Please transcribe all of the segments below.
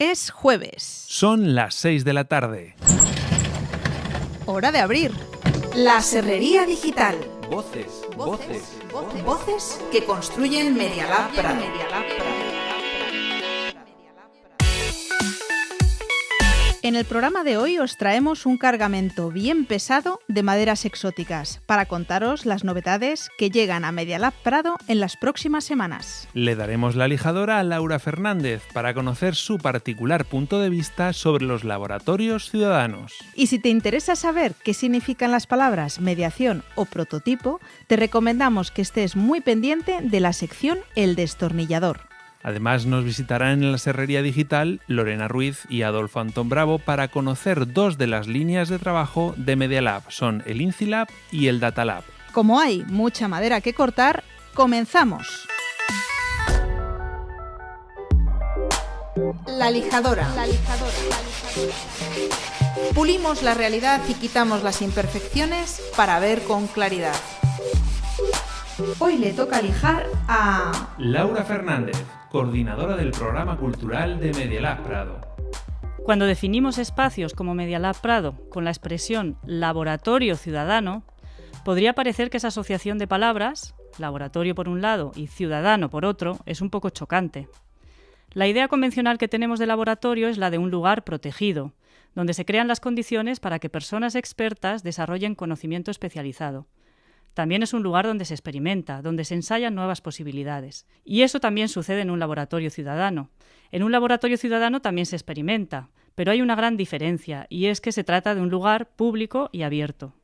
Es jueves. Son las 6 de la tarde. Hora de abrir. La Serrería Digital. Voces, voces, voces. Voces que construyen Media Lab En el programa de hoy os traemos un cargamento bien pesado de maderas exóticas para contaros las novedades que llegan a Media Lab Prado en las próximas semanas. Le daremos la lijadora a Laura Fernández para conocer su particular punto de vista sobre los laboratorios ciudadanos. Y si te interesa saber qué significan las palabras mediación o prototipo, te recomendamos que estés muy pendiente de la sección El destornillador. Además nos visitarán en la Serrería Digital Lorena Ruiz y Adolfo Antón Bravo para conocer dos de las líneas de trabajo de Media Lab. Son el InciLab y el Data Lab. Como hay mucha madera que cortar, comenzamos. La lijadora. Pulimos la realidad y quitamos las imperfecciones para ver con claridad. Hoy le toca lijar a... Laura Fernández, coordinadora del programa cultural de Media Lab Prado. Cuando definimos espacios como Media Lab Prado con la expresión laboratorio ciudadano, podría parecer que esa asociación de palabras, laboratorio por un lado y ciudadano por otro, es un poco chocante. La idea convencional que tenemos de laboratorio es la de un lugar protegido, donde se crean las condiciones para que personas expertas desarrollen conocimiento especializado. También es un lugar donde se experimenta, donde se ensayan nuevas posibilidades. Y eso también sucede en un laboratorio ciudadano. En un laboratorio ciudadano también se experimenta, pero hay una gran diferencia, y es que se trata de un lugar público y abierto.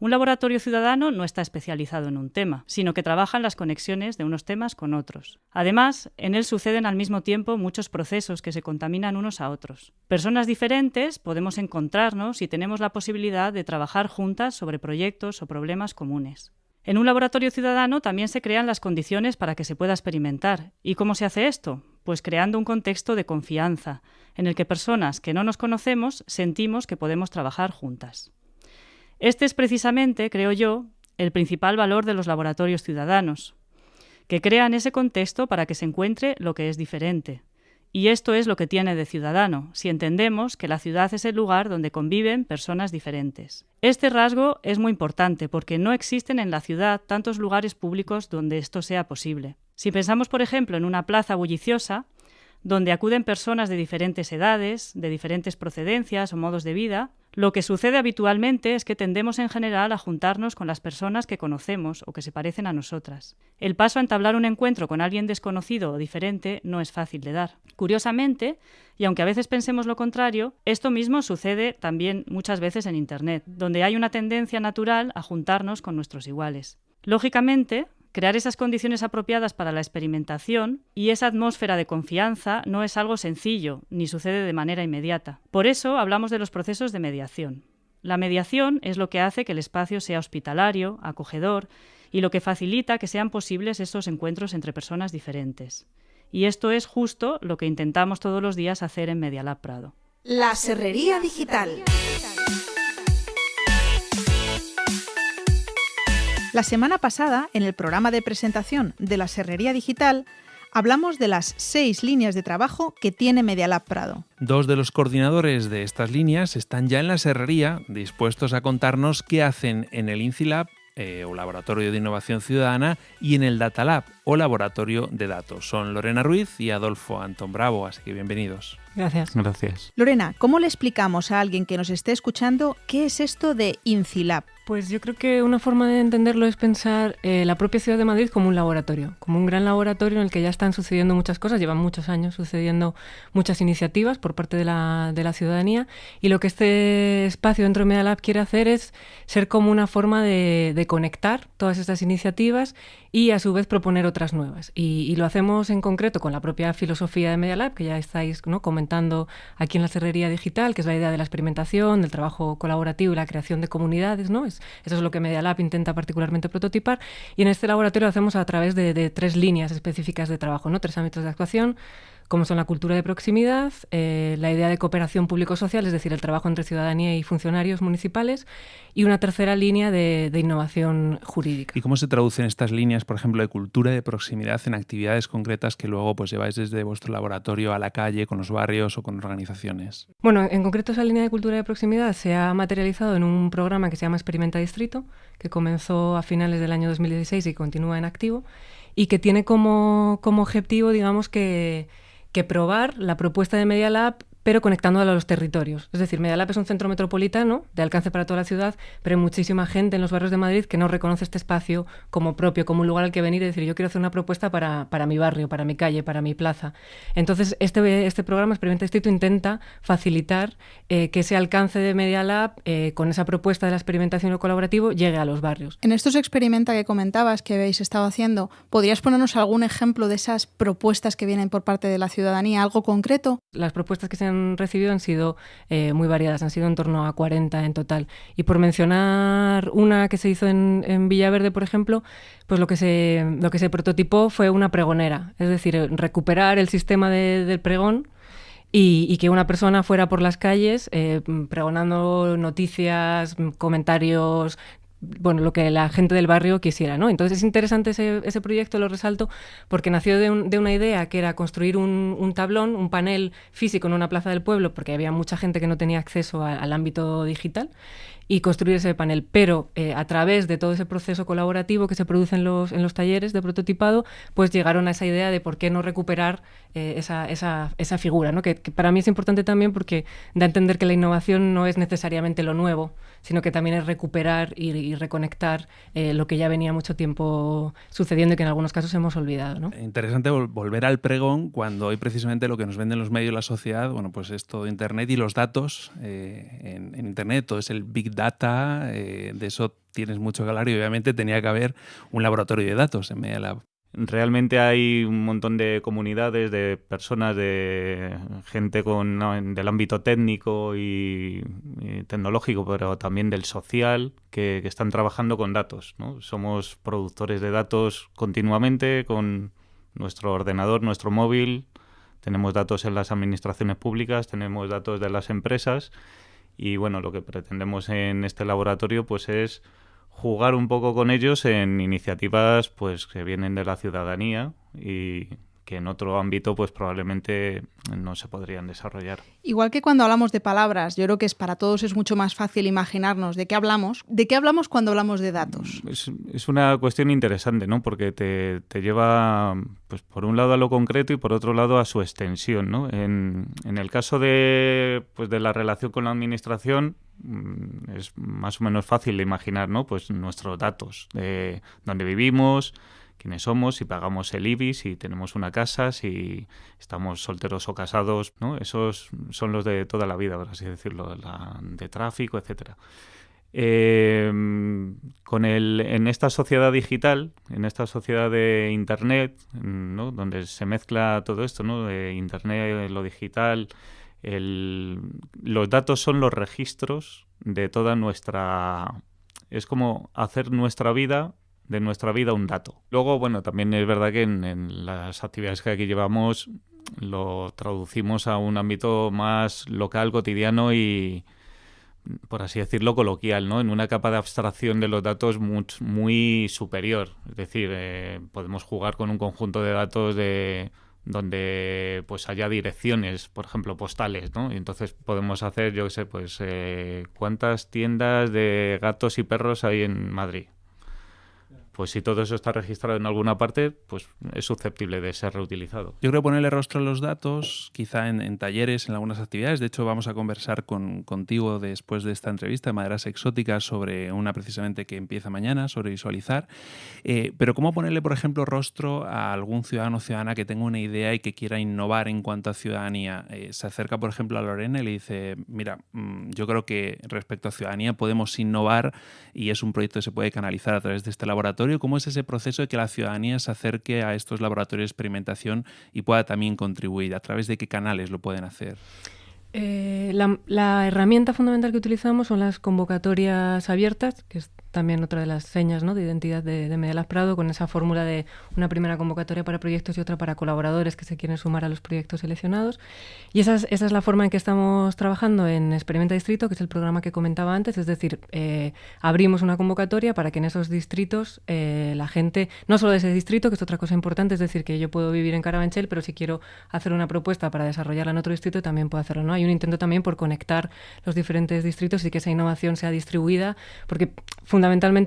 Un laboratorio ciudadano no está especializado en un tema, sino que trabaja en las conexiones de unos temas con otros. Además, en él suceden al mismo tiempo muchos procesos que se contaminan unos a otros. Personas diferentes podemos encontrarnos y tenemos la posibilidad de trabajar juntas sobre proyectos o problemas comunes. En un laboratorio ciudadano también se crean las condiciones para que se pueda experimentar. ¿Y cómo se hace esto? Pues creando un contexto de confianza, en el que personas que no nos conocemos sentimos que podemos trabajar juntas. Este es precisamente, creo yo, el principal valor de los laboratorios ciudadanos, que crean ese contexto para que se encuentre lo que es diferente. Y esto es lo que tiene de ciudadano, si entendemos que la ciudad es el lugar donde conviven personas diferentes. Este rasgo es muy importante porque no existen en la ciudad tantos lugares públicos donde esto sea posible. Si pensamos, por ejemplo, en una plaza bulliciosa, donde acuden personas de diferentes edades, de diferentes procedencias o modos de vida, lo que sucede habitualmente es que tendemos en general a juntarnos con las personas que conocemos o que se parecen a nosotras. El paso a entablar un encuentro con alguien desconocido o diferente no es fácil de dar. Curiosamente, y aunque a veces pensemos lo contrario, esto mismo sucede también muchas veces en Internet, donde hay una tendencia natural a juntarnos con nuestros iguales. Lógicamente, Crear esas condiciones apropiadas para la experimentación y esa atmósfera de confianza no es algo sencillo, ni sucede de manera inmediata. Por eso hablamos de los procesos de mediación. La mediación es lo que hace que el espacio sea hospitalario, acogedor, y lo que facilita que sean posibles esos encuentros entre personas diferentes. Y esto es justo lo que intentamos todos los días hacer en Medialab Prado. La Serrería Digital. La semana pasada, en el programa de presentación de la Serrería Digital, hablamos de las seis líneas de trabajo que tiene Medialab Prado. Dos de los coordinadores de estas líneas están ya en la serrería, dispuestos a contarnos qué hacen en el InciLab eh, o Laboratorio de Innovación Ciudadana y en el Data Lab o Laboratorio de Datos. Son Lorena Ruiz y Adolfo Antón Bravo, así que bienvenidos. Gracias. Gracias. Lorena, ¿cómo le explicamos a alguien que nos esté escuchando qué es esto de InciLab? Pues yo creo que una forma de entenderlo es pensar eh, la propia ciudad de Madrid como un laboratorio, como un gran laboratorio en el que ya están sucediendo muchas cosas, llevan muchos años sucediendo muchas iniciativas por parte de la, de la ciudadanía y lo que este espacio dentro de Medalab quiere hacer es ser como una forma de, de conectar todas estas iniciativas y a su vez proponer otras nuevas. Y, y, lo hacemos en concreto con la propia filosofía de Media Lab, que ya estáis ¿no? comentando aquí en la Serrería Digital, que es la idea de la experimentación, del trabajo colaborativo y la creación de comunidades. ¿no? Es, eso es lo que Media Lab intenta particularmente prototipar. Y en este laboratorio lo hacemos a través de, de tres líneas específicas de trabajo, ¿no? tres ámbitos de actuación como son la cultura de proximidad, eh, la idea de cooperación público-social, es decir, el trabajo entre ciudadanía y funcionarios municipales, y una tercera línea de, innovación jurídica. ¿Y cómo se traducen estas líneas, por ejemplo, de cultura de proximidad en actividades concretas que luego pues, lleváis desde vuestro laboratorio a la calle, con los barrios o con organizaciones? Bueno, en concreto esa línea de cultura de proximidad se ha materializado en un programa que se llama Experimenta Distrito, que comenzó a finales del año 2016 y continúa en activo, y que tiene como, como objetivo, digamos, que que probar la propuesta de Media Lab pero conectándola a los territorios. Es decir, Medialab es un centro metropolitano de alcance para toda la ciudad, pero hay muchísima gente en los barrios de Madrid que no reconoce este espacio como propio, como un lugar al que venir y decir, yo quiero hacer una propuesta para, para mi barrio, para mi calle, para mi plaza. Entonces, este, este programa Experimenta Distrito intenta facilitar eh, que ese alcance de Medialab, eh, con esa propuesta de la experimentación y lo colaborativo, llegue a los barrios. En estos experimenta que comentabas que habéis estado haciendo, ¿podrías ponernos algún ejemplo de esas propuestas que vienen por parte de la ciudadanía, algo concreto? Las propuestas que se han recibido han sido eh, muy variadas, han sido en torno a 40 en total. Y por mencionar una que se hizo en, Villaverde, por ejemplo, pues lo que, se, lo que se prototipó fue una pregonera, es decir, recuperar el sistema del pregón y, que una persona fuera por las calles eh, pregonando noticias, comentarios, bueno, lo que la gente del barrio quisiera, ¿no? Entonces es interesante ese, ese proyecto, lo resalto, porque nació de, una idea que era construir un, tablón, un panel físico en una plaza del pueblo, porque había mucha gente que no tenía acceso al ámbito digital, y construir ese panel. Pero eh, a través de todo ese proceso colaborativo que se produce en los, en los talleres de prototipado, pues llegaron a esa idea de por qué no recuperar eh, esa, esa, esa, figura, ¿no? Que, que para mí es importante también porque da a entender que la innovación no es necesariamente lo nuevo, sino que también es recuperar y, reconectar eh, lo que ya venía mucho tiempo sucediendo y que en algunos casos hemos olvidado. ¿no? Interesante volver al pregón cuando hoy precisamente lo que nos venden los medios la sociedad, bueno, pues es todo Internet y los datos eh, en, Internet, todo es el Big Data, eh, de eso tienes mucho que y obviamente tenía que haber un laboratorio de datos en Media Lab. Realmente hay un montón de comunidades, de personas, de gente con, del ámbito técnico y, tecnológico, pero también del social, que, están trabajando con datos. Somos productores de datos continuamente con nuestro ordenador, nuestro móvil. Tenemos datos en las administraciones públicas, tenemos datos de las empresas y bueno, lo que pretendemos en este laboratorio pues es jugar un poco con ellos en iniciativas pues que vienen de la ciudadanía y que en otro ámbito pues probablemente no se podrían desarrollar. Igual que cuando hablamos de palabras, yo creo que es para todos es mucho más fácil imaginarnos de qué hablamos. ¿De qué hablamos cuando hablamos de datos? Es, una cuestión interesante, ¿no? Porque te, te, lleva, pues por un lado a lo concreto y por otro lado a su extensión, ¿no? En, en el caso de, pues, de la relación con la administración, Mm, es más o menos fácil de imaginar, ¿no? Pues nuestros datos de dónde vivimos, quiénes somos, si pagamos el IBI, si tenemos una casa, si estamos solteros o casados, ¿no? Esos son los de toda la vida, por así decirlo, de tráfico, etcétera. Em, con el, en esta sociedad digital, en esta sociedad de Internet, donde se mezcla todo esto, ¿no? de Internet, lo digital, los datos son los registros de toda nuestra... Es como hacer nuestra vida, de nuestra vida un dato. Luego, bueno, también es verdad que en, las actividades que aquí llevamos lo traducimos a un ámbito más local, cotidiano y, por así decirlo, coloquial, ¿no? En una capa de abstracción de los datos muy, superior. Es decir, eh, podemos jugar con un conjunto de datos de donde pues haya direcciones, por ejemplo, postales, ¿no? Y entonces podemos hacer, yo qué sé, pues eh, cuántas tiendas de gatos y perros hay en Madrid pues si todo eso está registrado en alguna parte, pues es susceptible de ser reutilizado. Yo creo ponerle rostro a los datos, quizá en, talleres, en algunas actividades. De hecho, vamos a conversar con, contigo después de esta entrevista de Maderas Exóticas sobre una precisamente que empieza mañana, sobre visualizar. Eh, pero ¿cómo ponerle, por ejemplo, rostro a algún ciudadano o ciudadana que tenga una idea y que quiera innovar en cuanto a ciudadanía? Eh, se acerca, por ejemplo, a Lorena y le dice, mira, mm, yo creo que respecto a ciudadanía podemos innovar y es un proyecto que se puede canalizar a través de este laboratorio ¿Cómo es ese proceso de que la ciudadanía se acerque a estos laboratorios de experimentación y pueda también contribuir? ¿A través de qué canales lo pueden hacer? Eh, la, herramienta fundamental que utilizamos son las convocatorias abiertas, que también otra de las señas ¿no? de identidad de, de Prado, con esa fórmula de una primera convocatoria para proyectos y otra para colaboradores que se quieren sumar a los proyectos seleccionados. Y esa es, esa es la forma en que estamos trabajando en Experimenta Distrito, que es el programa que comentaba antes, es decir, eh, abrimos una convocatoria para que en esos distritos eh, la gente, no solo de ese distrito, que es otra cosa importante, es decir, que yo puedo vivir en Carabanchel, pero si quiero hacer una propuesta para desarrollarla en otro distrito, también puedo hacerlo. ¿no? Hay un intento también por conectar los diferentes distritos y que esa innovación sea distribuida, porque fundamentalmente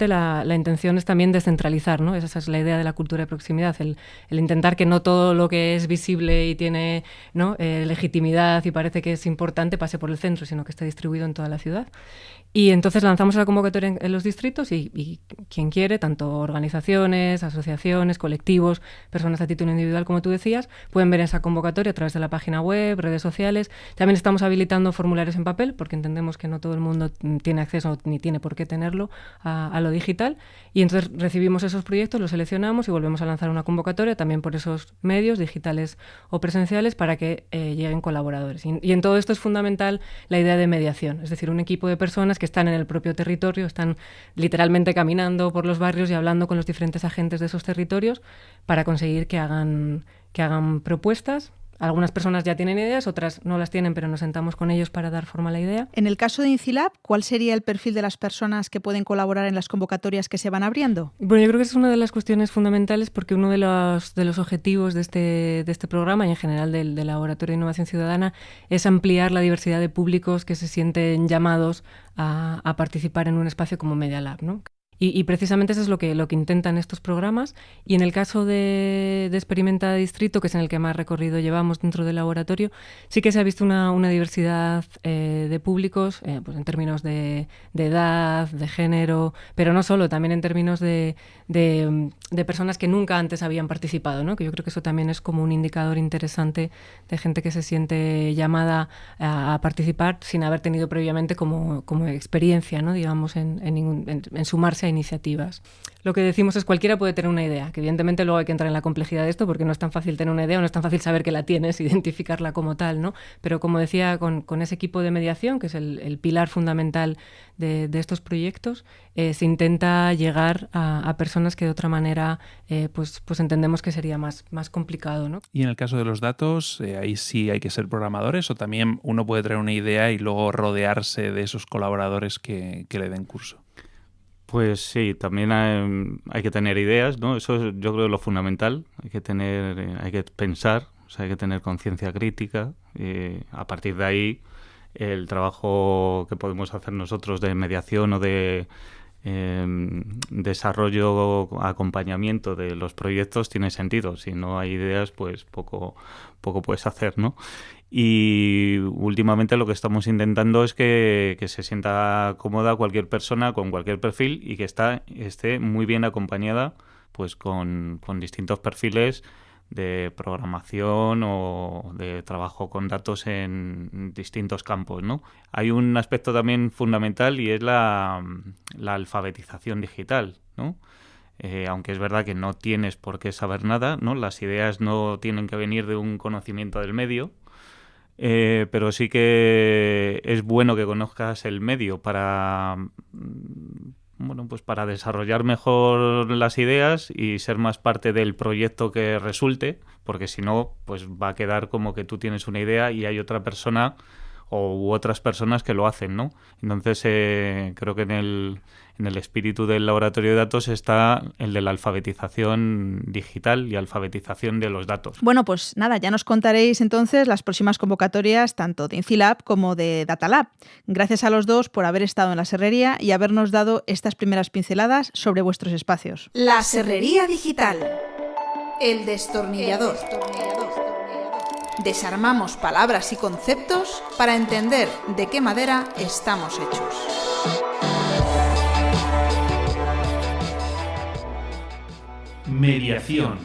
la, la intención es también descentralizar, ¿no? Esa es la idea de la cultura de proximidad, el, el intentar que no todo lo que es visible y tiene ¿no? eh, legitimidad y parece que es importante pase por el centro, sino que esté distribuido en toda la ciudad. Y entonces lanzamos la convocatoria en, los distritos y, y, quien quiere, tanto organizaciones, asociaciones, colectivos, personas a título individual, como tú decías, pueden ver esa convocatoria a través de la página web, redes sociales. También estamos habilitando formularios en papel porque entendemos que no todo el mundo tiene acceso ni tiene por qué tenerlo a, lo digital. Y entonces recibimos esos proyectos, los seleccionamos y volvemos a lanzar una convocatoria también por esos medios digitales o presenciales para que eh, lleguen colaboradores. Y en todo esto es fundamental la idea de mediación, es decir, un equipo de personas que están en el propio territorio, están literalmente caminando por los barrios y hablando con los diferentes agentes de esos territorios para conseguir que hagan, que hagan propuestas algunas personas ya tienen ideas, otras no las tienen, pero nos sentamos con ellos para dar forma a la idea. En el caso de Incilab, ¿cuál sería el perfil de las personas que pueden colaborar en las convocatorias que se van abriendo? Bueno, yo creo que es una de las cuestiones fundamentales porque uno de los, de los objetivos de este, de este programa y en general del, del Laboratorio de Innovación Ciudadana es ampliar la diversidad de públicos que se sienten llamados a, a participar en un espacio como Media Lab, ¿no? Y, precisamente eso es lo que, lo que intentan estos programas. Y en el caso de, de, Experimenta Distrito, que es en el que más recorrido llevamos dentro del laboratorio, sí que se ha visto una, una diversidad eh, de públicos, eh, pues en términos de, de, edad, de género, pero no solo, también en términos de, de, personas que nunca antes habían participado, ¿no? que yo creo que eso también es como un indicador interesante de gente que se siente llamada a, a participar sin haber tenido previamente como, como experiencia, ¿no? digamos, en, en, en, en sumarse iniciativas. Lo que decimos es cualquiera puede tener una idea, que evidentemente luego hay que entrar en la complejidad de esto porque no es tan fácil tener una idea o no es tan fácil saber que la tienes, identificarla como tal, ¿no? Pero como decía, con, ese equipo de mediación, que es el, pilar fundamental de, estos proyectos, eh, se intenta llegar a, personas que de otra manera eh, pues, pues entendemos que sería más, complicado, ¿no? Y en el caso de los datos, eh, ahí sí hay que ser programadores o también uno puede traer una idea y luego rodearse de esos colaboradores que le den curso. Pues sí, también hay, hay, que tener ideas, ¿no? Eso es, yo creo lo fundamental. Hay que tener, eh, hay que pensar, o sea, hay que tener conciencia crítica. Eh, a partir de ahí, el trabajo que podemos hacer nosotros de mediación o de eh, desarrollo, acompañamiento de los proyectos tiene sentido. Si no hay ideas, pues poco, poco puedes hacer, ¿no? Y últimamente lo que estamos intentando es que, se sienta cómoda cualquier persona con cualquier perfil y que está, esté muy bien acompañada pues con, con distintos perfiles de programación o de trabajo con datos en distintos campos. ¿no? Hay un aspecto también fundamental y es la, la alfabetización digital. ¿no? Eh, aunque es verdad que no tienes por qué saber nada, ¿no? las ideas no tienen que venir de un conocimiento del medio, eh, pero sí que es bueno que conozcas el medio para mm, bueno pues para desarrollar mejor las ideas y ser más parte del proyecto que resulte porque si no pues va a quedar como que tú tienes una idea y hay otra persona o u otras personas que lo hacen no entonces eh, creo que en el en el espíritu del laboratorio de datos está el de la alfabetización digital y alfabetización de los datos. Bueno, pues nada, ya nos contaréis entonces las próximas convocatorias tanto de Infilab como de Datalab. Gracias a los dos por haber estado en la serrería y habernos dado estas primeras pinceladas sobre vuestros espacios. La serrería digital. El destornillador. Desarmamos palabras y conceptos para entender de qué madera estamos hechos. Mediación.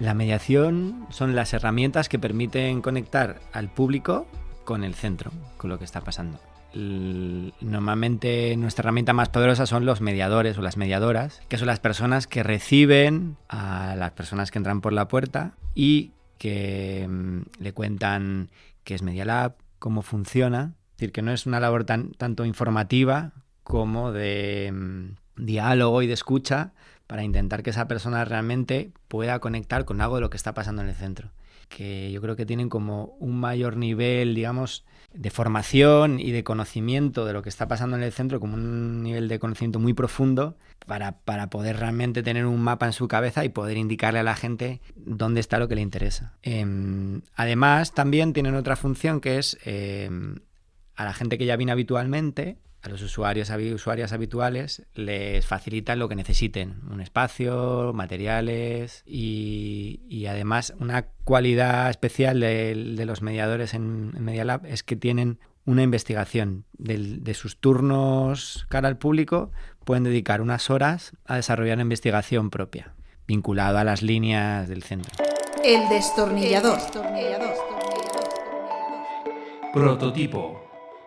La mediación son las herramientas que permiten conectar al público con el centro, con lo que está pasando. Normalmente nuestra herramienta más poderosa son los mediadores o las mediadoras, que son las personas que reciben a las personas que entran por la puerta y que mmm, le cuentan qué es Media Lab, cómo funciona. Es decir, que no es una labor tan, tanto informativa como de, diálogo y de escucha para intentar que esa persona realmente pueda conectar con algo de lo que está pasando en el centro. Que yo creo que tienen como un mayor nivel, digamos, de formación y de conocimiento de lo que está pasando en el centro, como un nivel de conocimiento muy profundo, para, para poder realmente tener un mapa en su cabeza y poder indicarle a la gente dónde está lo que le interesa. Em, además, también tienen otra función que es em, a la gente que ya viene habitualmente, a los usuarios usuarias habituales les facilitan lo que necesiten, un espacio, materiales y, además una cualidad especial de, los mediadores en, en, Media Lab es que tienen una investigación de, sus turnos cara al público, pueden dedicar unas horas a desarrollar una investigación propia, vinculada a las líneas del centro. El destornillador. Prototipo.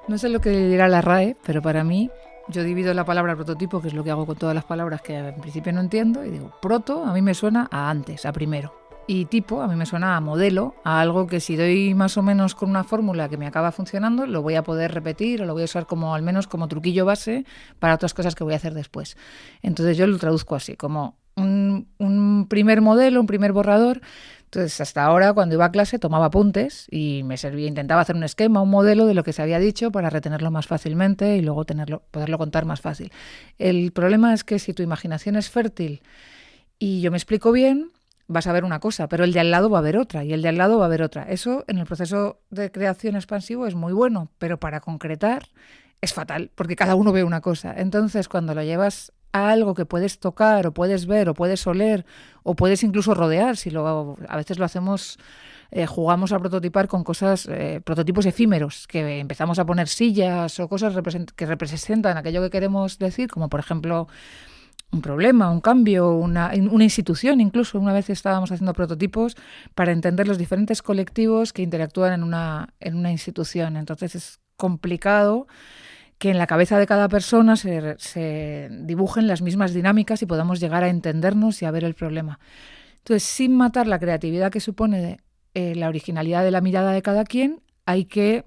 No sé lo que dirá la RAE, pero para mí yo divido la palabra prototipo, que es lo que hago con todas las palabras que en principio no entiendo, y digo, proto a mí me suena a antes, a primero. Y tipo a mí me suena a modelo, a algo que si doy más o menos con una fórmula que me acaba funcionando, lo voy a poder repetir o lo voy a usar como al menos como truquillo base para otras cosas que voy a hacer después. Entonces yo lo traduzco así, como un, un primer modelo, un primer borrador entonces, hasta ahora, cuando iba a clase, tomaba apuntes y me servía, intentaba hacer un esquema, un modelo de lo que se había dicho para retenerlo más fácilmente y luego tenerlo, poderlo contar más fácil. El problema es que si tu imaginación es fértil y yo me explico bien, vas a ver una cosa, pero el de al lado va a ver otra y el de al lado va a ver otra. Eso en el proceso de creación expansivo es muy bueno, pero para concretar es fatal, porque cada uno ve una cosa. Entonces, cuando lo llevas algo que puedes tocar o puedes ver o puedes oler o puedes incluso rodear, si lo, a veces lo hacemos, eh, jugamos a prototipar con cosas, eh, prototipos efímeros, que empezamos a poner sillas o cosas que representan aquello que queremos decir, como por ejemplo un problema, un cambio, una, una institución incluso. Una vez estábamos haciendo prototipos para entender los diferentes colectivos que interactúan en una, en una institución. Entonces es complicado que en la cabeza de cada persona se, dibujen las mismas dinámicas y podamos llegar a entendernos y a ver el problema. Entonces, sin matar la creatividad que supone eh, la originalidad de la mirada de cada quien, hay que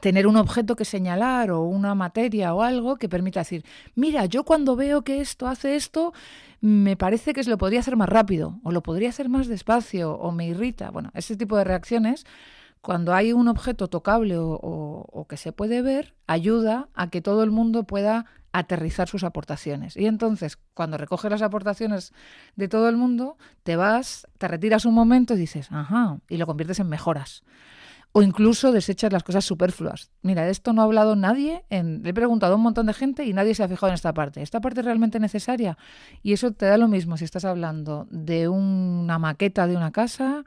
tener un objeto que señalar o una materia o algo que permita decir, mira, yo cuando veo que esto hace esto, me parece que se lo podría hacer más rápido o lo podría hacer más despacio o me irrita. Bueno, ese tipo de reacciones cuando hay un objeto tocable o, que se puede ver, ayuda a que todo el mundo pueda aterrizar sus aportaciones. Y entonces, cuando recoges las aportaciones de todo el mundo, te vas, te retiras un momento y dices, ajá, y lo conviertes en mejoras. O incluso desechas las cosas superfluas. Mira, de esto no ha hablado nadie. En, he preguntado a un montón de gente y nadie se ha fijado en esta parte. ¿Esta parte es realmente necesaria? Y eso te da lo mismo si estás hablando de una maqueta de una casa,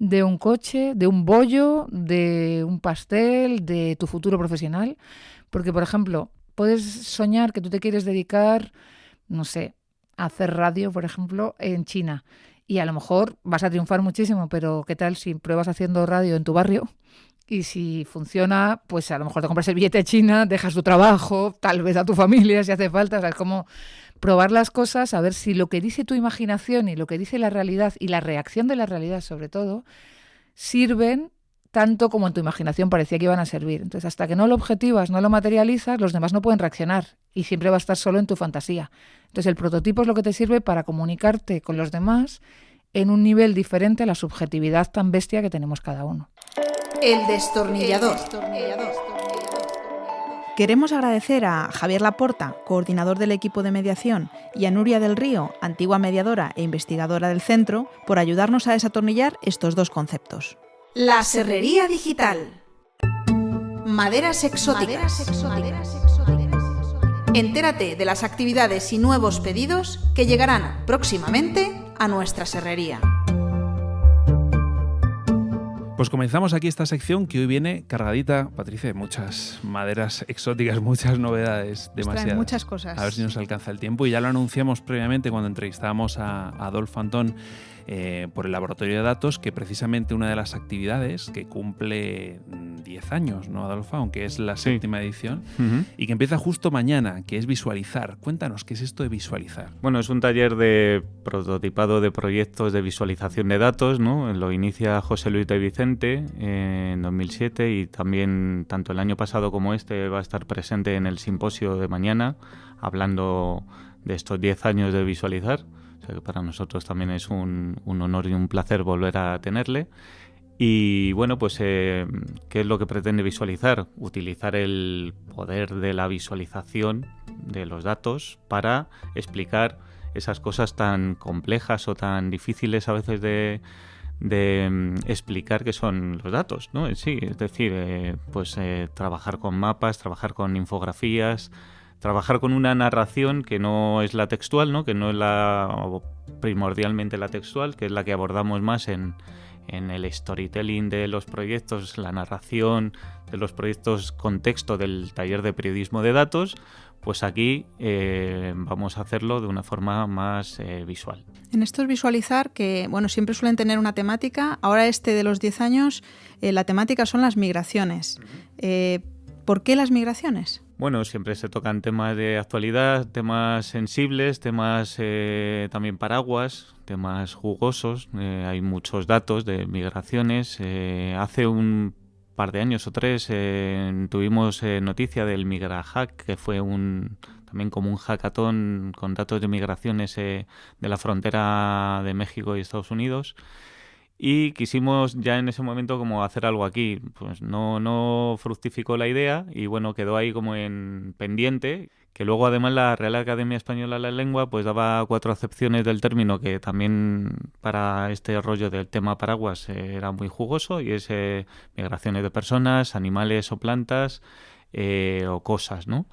de un coche, de un bollo, de un pastel, de tu futuro profesional. Porque, por ejemplo, puedes soñar que tú te quieres dedicar, no sé, a hacer radio, por ejemplo, en China. Y a lo mejor vas a triunfar muchísimo, pero ¿qué tal si pruebas haciendo radio en tu barrio? Y si funciona, pues a lo mejor te compras el billete de China, dejas tu trabajo, tal vez a tu familia si hace falta. O sea, como probar las cosas, a ver si lo que dice tu imaginación y lo que dice la realidad y la reacción de la realidad sobre todo, sirven tanto como en tu imaginación parecía que iban a servir. Entonces, hasta que no lo objetivas, no lo materializas, los demás no pueden reaccionar y siempre va a estar solo en tu fantasía. Entonces, el prototipo es lo que te sirve para comunicarte con los demás en un nivel diferente a la subjetividad tan bestia que tenemos cada uno. El destornillador. Queremos agradecer a Javier Laporta, coordinador del equipo de mediación, y a Nuria del Río, antigua mediadora e investigadora del centro, por ayudarnos a desatornillar estos dos conceptos. La serrería digital. Maderas exóticas. Entérate de las actividades y nuevos pedidos que llegarán próximamente a nuestra serrería. Pues comenzamos aquí esta sección que hoy viene cargadita, Patricia, muchas maderas exóticas, muchas novedades, demasiadas. muchas cosas. A ver si nos alcanza el tiempo. Y ya lo anunciamos previamente cuando entrevistábamos a Adolfo Antón eh, por el laboratorio de datos, que precisamente una de las actividades que cumple 10 años, ¿no, Adolfo? Aunque es la séptima edición, y que empieza justo mañana, que es visualizar. Cuéntanos, ¿qué es esto de visualizar? Bueno, es un taller de prototipado de proyectos de visualización de datos, ¿no? Lo inicia José Luis de Vicente en 2007 y también tanto el año pasado como este va a estar presente en el simposio de mañana hablando de estos 10 años de visualizar. O sea que para nosotros también es un, honor y un placer volver a tenerle. Y bueno, pues, eh, ¿qué es lo que pretende visualizar? Utilizar el poder de la visualización de los datos para explicar esas cosas tan complejas o tan difíciles a veces de, mm, explicar que son los datos, ¿no? Sí, es decir, eh, pues eh, trabajar con mapas, trabajar con infografías, trabajar con una narración que no es la textual, ¿no? que no es la primordialmente la textual, que es la que abordamos más en, el storytelling de los proyectos, la narración de los proyectos contexto del taller de periodismo de datos, pues aquí eh, vamos a hacerlo de una forma más eh, visual. En esto es visualizar que, bueno, siempre suelen tener una temática. Ahora este de los 10 años, eh, la temática son las migraciones. ¿Por qué las migraciones? Bueno, siempre se tocan temas de actualidad, temas sensibles, temas eh, también paraguas, temas jugosos. Eh, hay muchos datos de migraciones. Eh, hace un par de años o tres tuvimos noticia del MigraHack, que fue un también como un hackathon con datos de migraciones de la frontera de México y Estados Unidos y quisimos ya en ese momento como hacer algo aquí. Pues no, no fructificó la idea y bueno, quedó ahí como en pendiente, que luego además la Real Academia Española de la Lengua pues daba cuatro acepciones del término que también para este rollo del tema paraguas era muy jugoso y es eh, migraciones de personas, animales o plantas eh, o cosas, ¿no?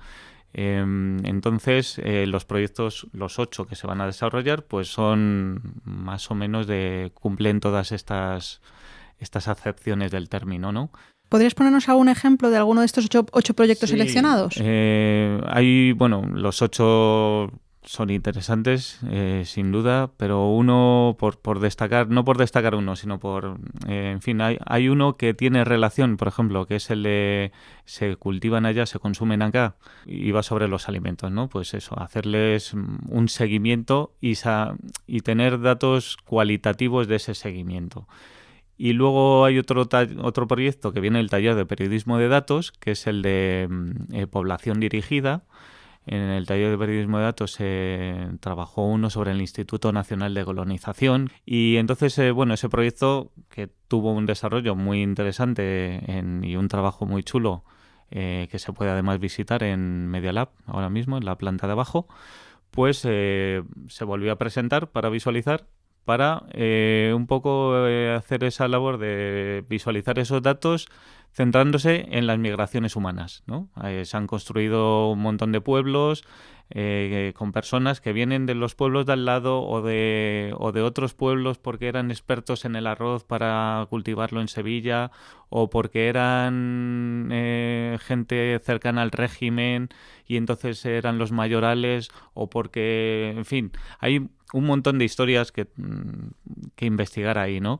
Em, entonces, eh, los proyectos, los ocho que se van a desarrollar, pues son más o menos de cumplen todas estas, estas acepciones del término, ¿no? ¿Podrías ponernos algún ejemplo de alguno de estos ocho, proyectos seleccionados? Eh, hay, bueno, los ocho son interesantes, eh, sin duda, pero uno por, por, destacar, no por destacar uno, sino por, eh, en fin, hay, hay, uno que tiene relación, por ejemplo, que es el de se cultivan allá, se consumen acá, y va sobre los alimentos, ¿no? Pues eso, hacerles un seguimiento y, y tener datos cualitativos de ese seguimiento. Y luego hay otro, otro proyecto que viene del taller de periodismo de datos, que es el de mm, eh, población dirigida, en el taller de periodismo de datos se trabajó uno sobre el Instituto Nacional de Colonización y entonces, eh, bueno, ese proyecto que tuvo un desarrollo muy interesante y un trabajo muy chulo eh, que se puede además visitar en Media Lab ahora mismo, en la planta de abajo, pues eh, se volvió a presentar para visualizar para un poco hacer esa labor de visualizar esos datos centrándose en las migraciones humanas. ¿no? Eh, se han construido un montón de pueblos eh, con personas que vienen de los pueblos de al lado o de, o de otros pueblos porque eran expertos en el arroz para cultivarlo en Sevilla o porque eran eh, gente cercana al régimen y entonces eran los mayorales o porque, en fin, hay un montón de historias que, mm, que investigar ahí, ¿no?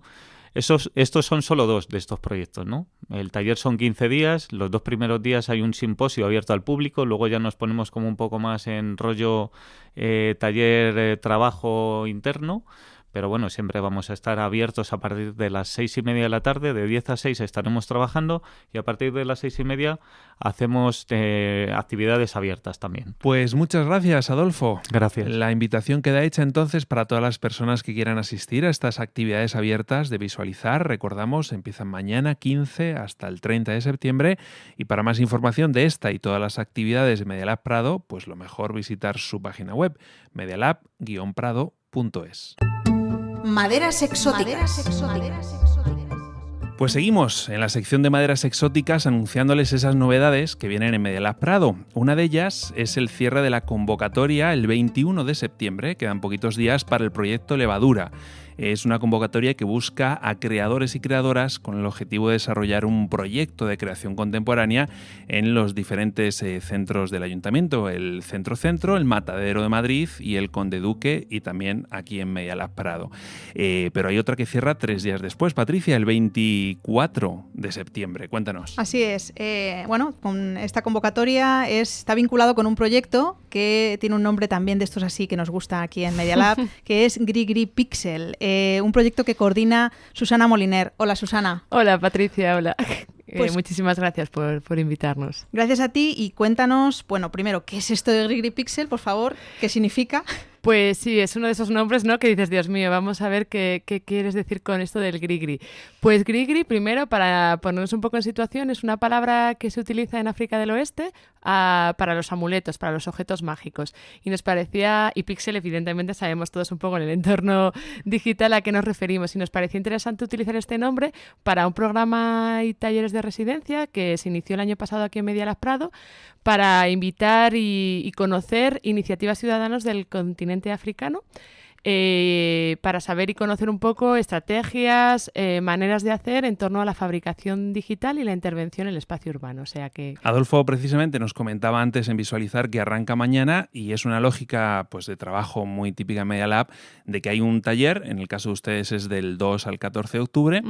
Estos son solo dos de estos proyectos, ¿no? El taller son 15 días, los dos primeros días hay un simposio abierto al público, luego ya nos ponemos como un poco más en rollo eh, taller, eh, trabajo interno pero bueno, siempre vamos a estar abiertos a partir de las seis y media de la tarde, de 10 a 6 estaremos trabajando y a partir de las seis y media hacemos eh, actividades abiertas también. Pues muchas gracias, Adolfo. Gracias. La invitación queda hecha entonces para todas las personas que quieran asistir a estas actividades abiertas de visualizar. Recordamos, empiezan mañana 15 hasta el 30 de septiembre y para más información de esta y todas las actividades de Medialab Prado, pues lo mejor visitar su página web medialab-prado.es. Maderas exóticas. Pues seguimos en la sección de maderas exóticas anunciándoles esas novedades que vienen en Medialab Prado. Una de ellas es el cierre de la convocatoria el 21 de septiembre, quedan poquitos días para el proyecto Levadura. Es una convocatoria que busca a creadores y creadoras con el objetivo de desarrollar un proyecto de creación contemporánea en los diferentes eh, centros del ayuntamiento, el Centro Centro, el Matadero de Madrid y el Conde Duque y también aquí en Medialab Prado. Eh, pero hay otra que cierra tres días después, Patricia, el 24 de septiembre. Cuéntanos. Así es. Eh, bueno, con esta convocatoria está vinculado con un proyecto que tiene un nombre también de estos así que nos gusta aquí en Media Lab, que es Grigri Pixel, eh, un proyecto que coordina Susana Moliner. Hola Susana. Hola Patricia, hola. Eh, pues muchísimas gracias por, por, invitarnos. Gracias a ti y cuéntanos, bueno, primero, ¿qué es esto de Grigri Pixel, por favor? ¿Qué significa? Pues sí, es uno de esos nombres, ¿no? Que dices, Dios mío, vamos a ver qué, qué quieres decir con esto del grigri. Pues grigri, primero, para ponernos un poco en situación, es una palabra que se utiliza en África del Oeste ah, para los amuletos, para los objetos mágicos. Y nos parecía, y pixel, evidentemente, sabemos todos un poco en el entorno digital a qué nos referimos. Y nos parecía interesante utilizar este nombre para un programa y talleres de residencia que se inició el año pasado aquí en Media Las Prado para invitar y, y conocer iniciativas ciudadanas del continente africano. Eh, para saber y conocer un poco estrategias, eh, maneras de hacer en torno a la fabricación digital y la intervención en el espacio urbano. O sea que... Adolfo precisamente nos comentaba antes en visualizar que arranca mañana y es una lógica pues, de trabajo muy típica en Media Lab de que hay un taller, en el caso de ustedes es del 2 al 14 de octubre,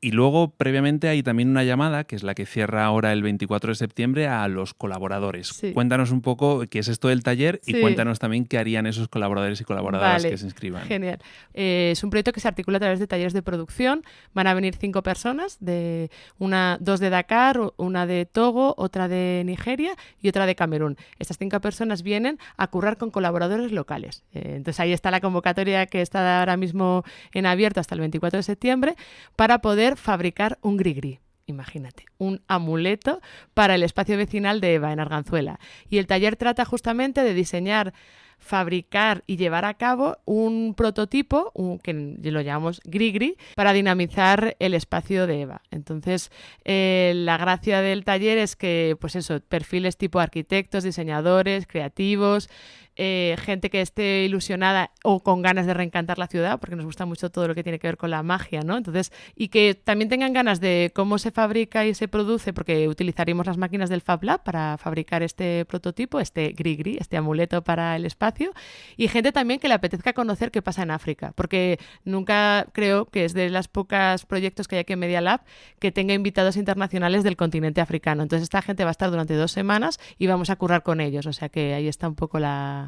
y luego previamente hay también una llamada, que es la que cierra ahora el 24 de septiembre, a los colaboradores. Cuéntanos un poco qué es esto del taller y cuéntanos también qué harían esos colaboradores y colaboradoras que se Genial. Eh, es un proyecto que se articula a través de talleres de producción. Van a venir cinco personas, de una, dos de Dakar, una de Togo, otra de Nigeria y otra de Camerún. Estas cinco personas vienen a currar con colaboradores locales. Eh, entonces ahí está la convocatoria que está ahora mismo en abierto hasta el 24 de septiembre para poder fabricar un grigri imagínate, un amuleto para el espacio vecinal de Eva en Arganzuela. Y el taller trata justamente de diseñar fabricar y llevar a cabo un prototipo, que lo llamamos Grigri, para dinamizar el espacio de EVA. Entonces, eh, la gracia del taller es que, pues eso, perfiles tipo arquitectos, diseñadores, creativos, eh, gente que esté ilusionada o con ganas de reencantar la ciudad, porque nos gusta mucho todo lo que tiene que ver con la magia, ¿no? Entonces, y que también tengan ganas de cómo se fabrica y se produce, porque utilizaremos las máquinas del Fab Lab para fabricar este prototipo, este gris este amuleto para el espacio, y gente también que le apetezca conocer qué pasa en África, porque nunca creo que es de las pocas proyectos que hay aquí en Media Lab que tenga invitados internacionales del continente africano. Entonces, esta gente va a estar durante dos semanas y vamos a currar con ellos, o sea que ahí está un poco la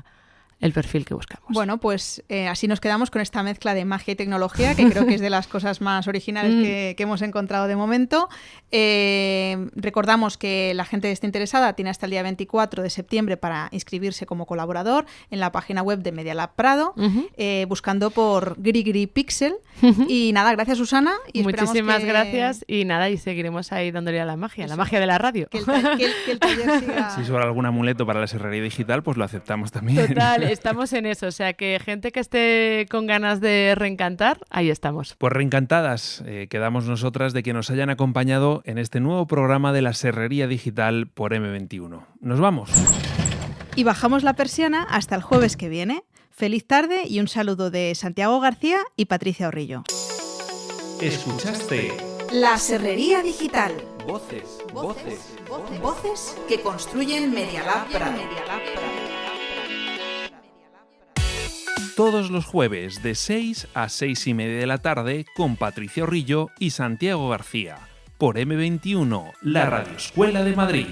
el perfil que buscamos. Bueno, pues eh, así nos quedamos con esta mezcla de magia y tecnología, que creo que es de las cosas más originales mm. que, hemos encontrado de momento. Eh, recordamos que la gente que esté interesada tiene hasta el día 24 de septiembre para inscribirse como colaborador en la página web de Media Lab Prado, eh, buscando por Grigri Pixel. Y nada, gracias Susana. Y Muchísimas gracias y nada, y seguiremos ahí dándole a la magia, la magia de la radio. Que el, taller siga... Si sobra algún amuleto para la serrería digital, pues lo aceptamos también. Total, estamos en eso. O sea que gente que esté con ganas de reencantar, ahí estamos. Pues reencantadas eh, quedamos nosotras de que nos hayan acompañado en este nuevo programa de la Serrería Digital por M21. Nos vamos. Y bajamos la persiana hasta el jueves que viene. Feliz tarde y un saludo de Santiago García y Patricia Orrillo. Escuchaste La Serrería Digital. Voces, voces, voces, voces que construyen Media Lab todos los jueves de 6 a 6 y media de la tarde con Patricio Rillo y Santiago García por M21, la Radio Escuela de Madrid.